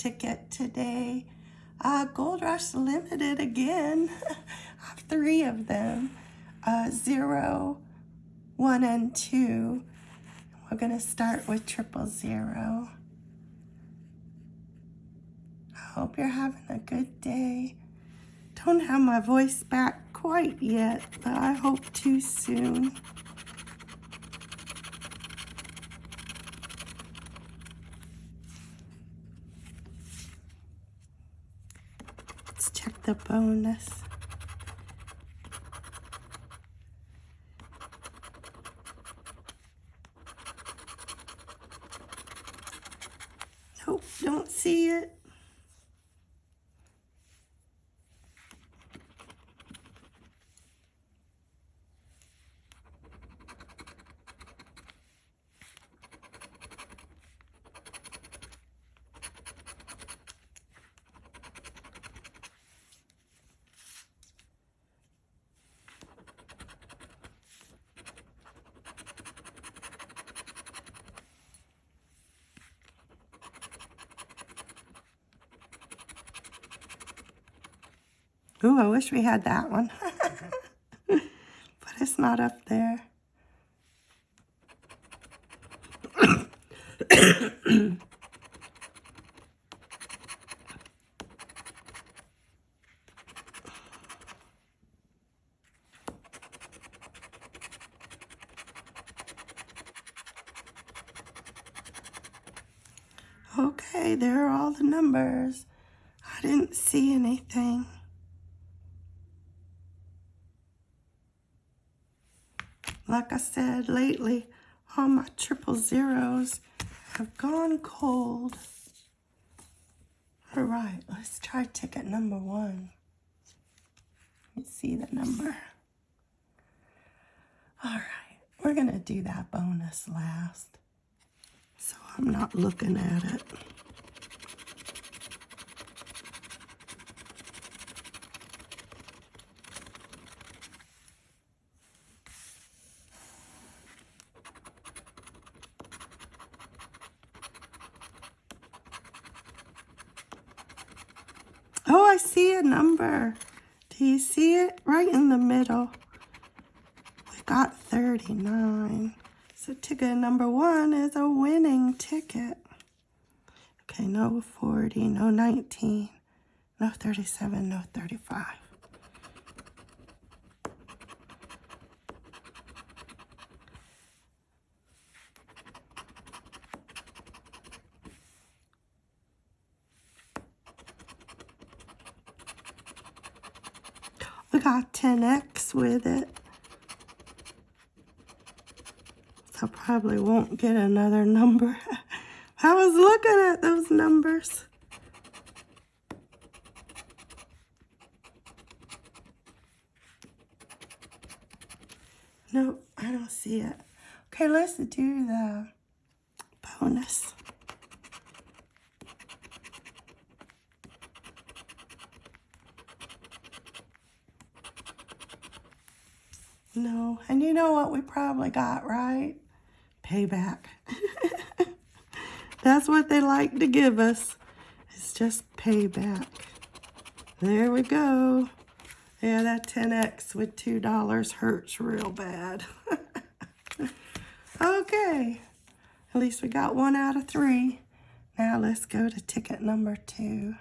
ticket today. Uh, Gold Rush Limited again. I have three of them. Uh, zero, one, and two. We're going to start with triple zero. I hope you're having a good day. Don't have my voice back quite yet, but I hope to soon. Let's check the bonus. Nope, don't see it. Ooh, I wish we had that one. but it's not up there. okay, there are all the numbers. I didn't see anything. Like I said, lately, all my triple zeros have gone cold. All right, let's try ticket number one. Let me see the number. All right, we're to do that bonus last. So I'm not looking at it. Oh, I see a number. Do you see it? Right in the middle. We got 39. So ticket number one is a winning ticket. Okay, no 40, no 19, no 37, no 35. We got 10x with it. So I probably won't get another number. I was looking at those numbers. Nope, I don't see it. Okay, let's do the bonus. No. And you know what we probably got, right? Payback. That's what they like to give us. It's just payback. There we go. Yeah, that 10X with $2 hurts real bad. okay. At least we got one out of three. Now let's go to ticket number two.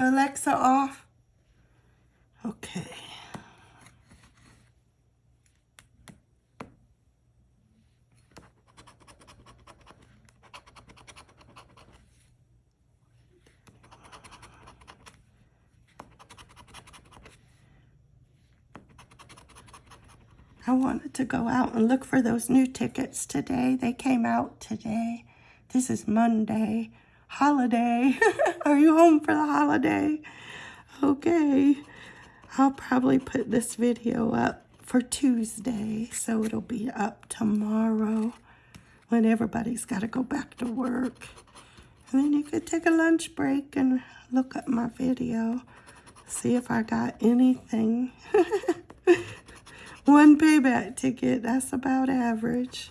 Alexa off. Okay. I wanted to go out and look for those new tickets today. They came out today. This is Monday holiday. Are you home for the holiday? Okay. I'll probably put this video up for Tuesday, so it'll be up tomorrow when everybody's got to go back to work. And then you could take a lunch break and look at my video, see if I got anything. One payback ticket, that's about average.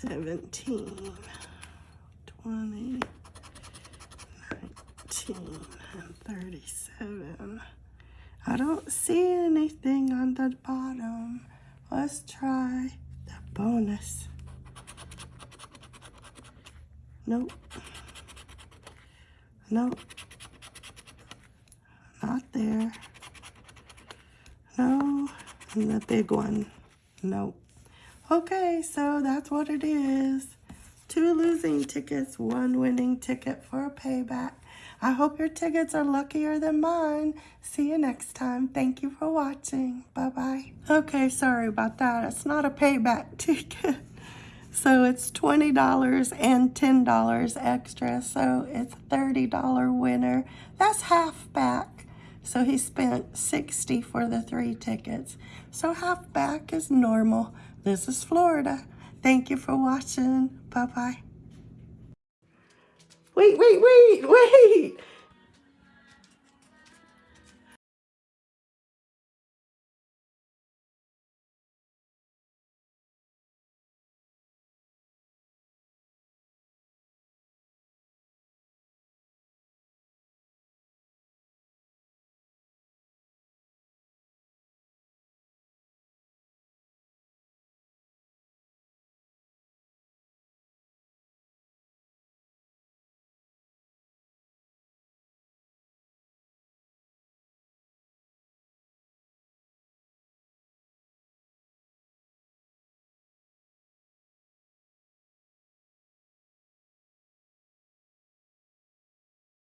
Seventeen, twenty, nineteen, and thirty-seven. I don't see anything on the bottom. Let's try the bonus. Nope. Nope. Not there. No. And the big one. Nope. Okay, so that's what it is. Two losing tickets, one winning ticket for a payback. I hope your tickets are luckier than mine. See you next time. Thank you for watching. Bye-bye. Okay, sorry about that. It's not a payback ticket. So it's $20 and $10 extra. So it's $30 winner. That's half back. So he spent 60 for the three tickets. So half back is normal. This is Florida. Thank you for watching. Bye-bye. Wait, wait, wait, wait.